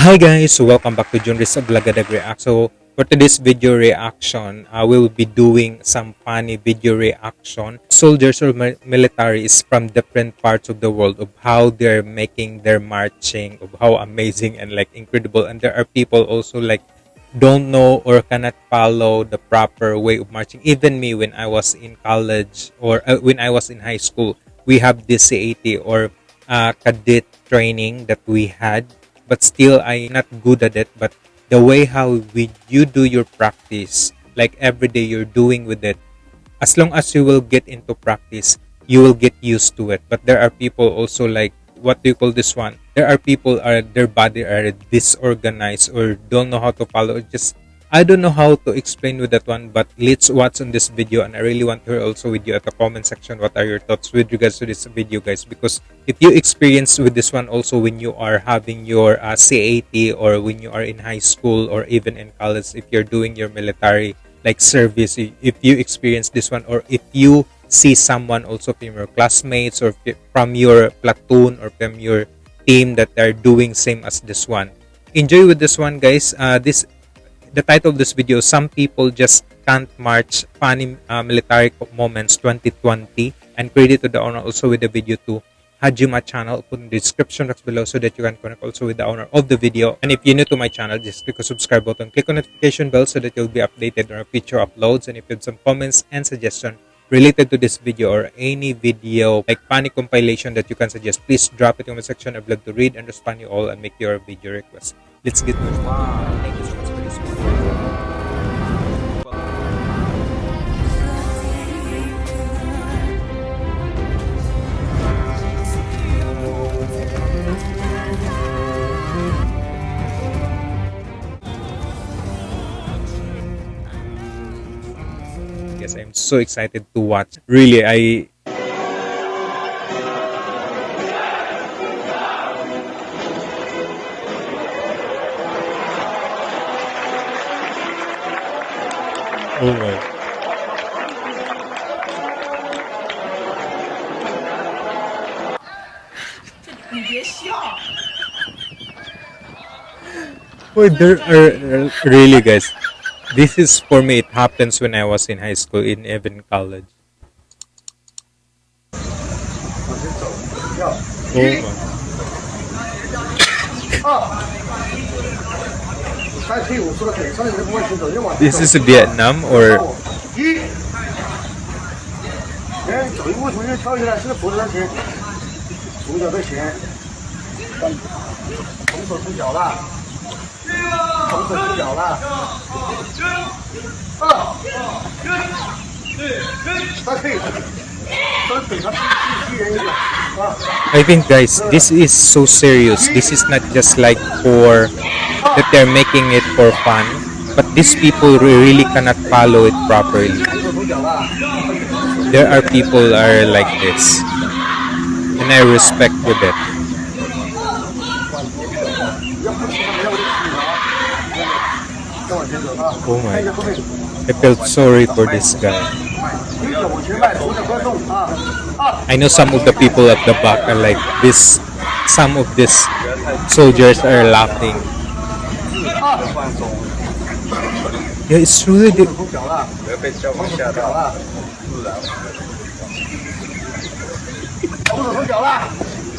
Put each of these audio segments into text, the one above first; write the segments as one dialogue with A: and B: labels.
A: Hi guys, welcome back to Junris Blagadag React. So for today's video reaction, I will be doing some funny video reaction. Soldiers or mi- militaries from different parts of the world of how they're making their marching, of how amazing and like incredible. And there are people also like don't know or cannot follow the proper way of marching. Even me when I was in college or uh, when I was in high school, we have this CAT or uh, cadet training that we had but still I'm not good at it. But the way how we you do your practice, like every day you're doing with it, as long as you will get into practice, you will get used to it. But there are people also like what do you call this one? There are people are their body are disorganized or don't know how to follow. Just I don't know how to explain with that one, but let's watch on this video and I really want to hear also with you at the comment section what are your thoughts with regards to this video guys? Because if you experience with this one also when you are having your uh, CAT or when you are in high school or even in college if you're doing your military like service if you experience this one or if you see someone also from your classmates or from your platoon or from your team that are doing same as this one. Enjoy with this one guys. Uh, this the title of this video some people just can't march funny uh, military moments 2020 and credit to the owner also with the video to Hajima channel. Put in the description box below so that you can connect also with the owner of the video. And if you're new to my channel just click the subscribe button click on notification bell so that you'll be updated on our future uploads. And if you have some comments and suggestion related to this video or any video like funny compilation that you can suggest please drop it in the section. I'd love to read and respond you all and make your video request. Let's get moving yes i'm so excited to watch. Really i
B: Amen.
A: Wait, there are, uh, really guys. This is for me. It happens when I was in high school, in even college. Oh.
C: oh.
A: This is Vietnam or I think guys, this is so serious. This is not just like for that they're making it for fun but these people really cannot follow it properly. There are people are like this and I respect with it oh my
C: God.
A: I felt sorry for this guy. I know some of the people at the back are like this. Some of these soldiers are laughing. Yeah, it's really
C: deep.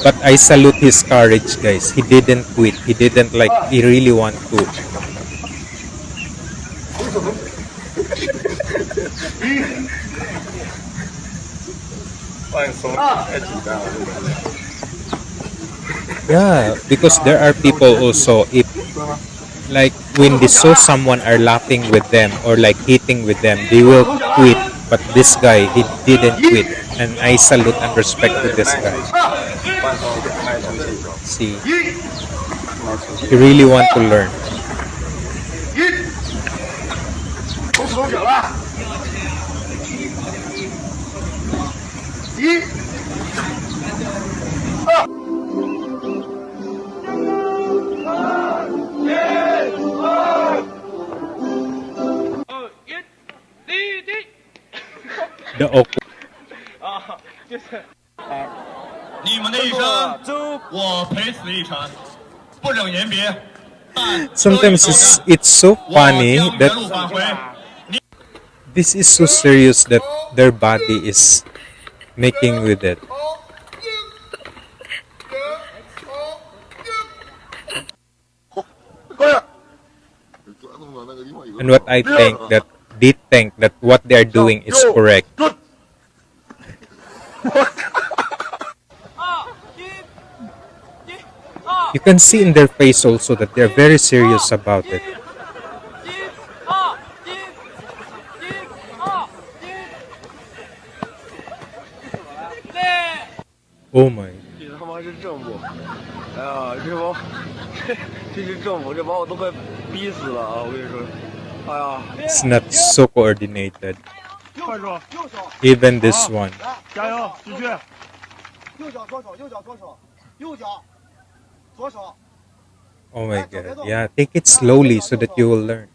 A: But I salute his courage, guys. He didn't quit. He didn't like, he really want to. yeah, because there are people also, if like when they saw someone are laughing with them or like hitting with them, they will quit. But this guy, he didn't quit. And I salute and respect to this guy. See, he really want to learn.
B: Yeah.
A: The awkward.
B: 啊，就是。
D: 你们的一生，我陪死一程，不忍言别。
A: sometimes it's it's so funny that this is so serious that their body is making with it. And what I think that they think that what they are doing is correct.
B: 二一一二
A: You can see in their face also that they're very serious about it.
B: 一二一一二一累。
A: Oh my.
C: 这他妈是政府！哎呀，这帮这这是政府，这把我都快逼死了啊！我跟你说，哎呀，
A: it's not so coordinated. Even this one. Oh my god. Yeah, take it slowly so that you will learn.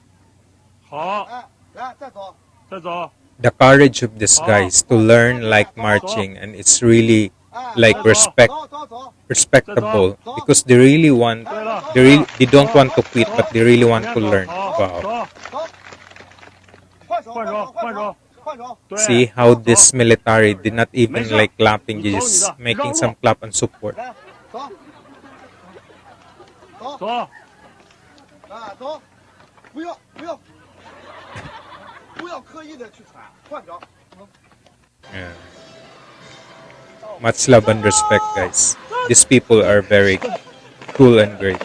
A: The courage of this guy is to learn like marching and it's really like respect respectable. Because they really want they really they don't want to quit but they really want to learn. Wow. See how this military did not even like clapping just making some clap and support. Yeah. Much love and respect, guys. These people are very cool and great.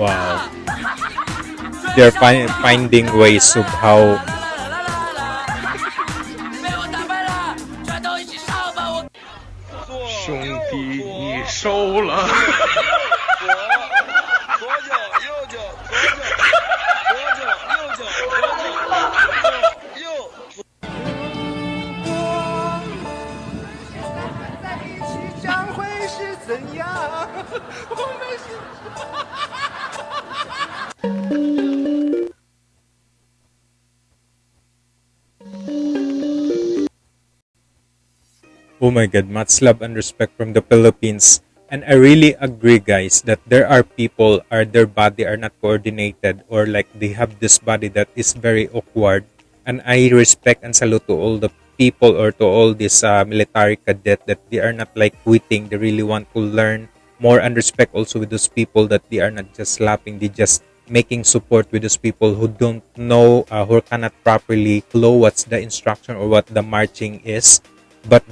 A: wow. They're fi finding ways of how Oh my god, much love and respect from the Philippines. And I really agree, guys, that there are people are their body are not coordinated or like they have this body that is very awkward. And I respect and salute to all the people or to all this uh, military cadet that they are not like quitting. They really want to learn more and respect also with those people that they are not just slapping. They just making support with those people who don't know uh, who cannot properly follow what's the instruction or what the marching is but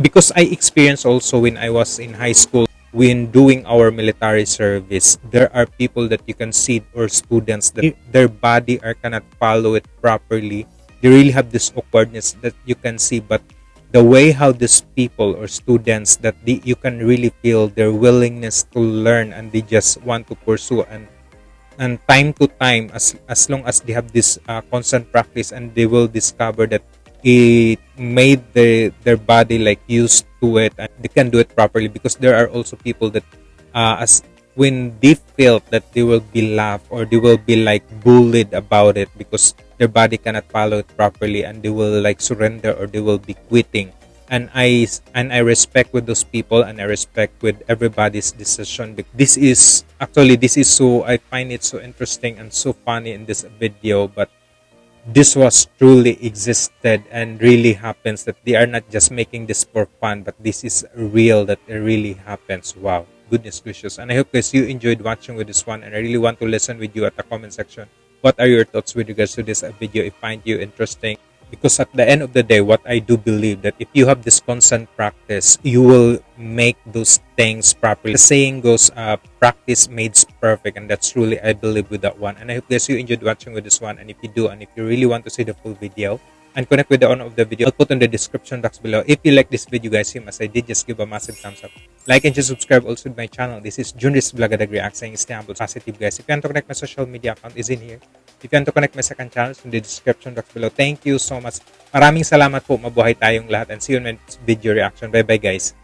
A: because I experienced also when I was in high school when doing our military service there are people that you can see or students that their body are cannot follow it properly. They really have this awkwardness that you can see but the way how these people or students that they, you can really feel their willingness to learn and they just want to pursue and and time to time as as long as they have this uh, constant practice and they will discover that it made the, their body like used to it and they can do it properly because there are also people that uh, as when they felt that they will be laughed or they will be like bullied about it because their body cannot follow it properly and they will like surrender or they will be quitting and I and I respect with those people and I respect with everybody's decision. This is actually this is so I find it so interesting and so funny in this video, but this was truly existed and really happens that they are not just making this for fun, but this is real that it really happens. Wow, goodness gracious! And I hope guys you enjoyed watching with this one, and I really want to listen with you at the comment section. What are your thoughts with regards to this video? If find you interesting because at the end of the day what i do believe that if you have this constant practice you will make those things properly. The saying goes uh, practice makes perfect and that's truly i believe with that one. And i hope guys you enjoyed watching with this one. And if you do and if you really want to see the full video and connect with the owner of the video i'll put in the description box below. If you like this video guys same as i did just give a massive thumbs up. Like and just subscribe also to my channel. This is Junris Vlogadag Reacting Istanbul. Positive guys. If you want to connect my social media account is in here If You can to connect my second channel in the description box below. Thank you so much. Maraming salamat po. Mabuhay tayong lahat and see you in my video reaction. Bye-bye guys.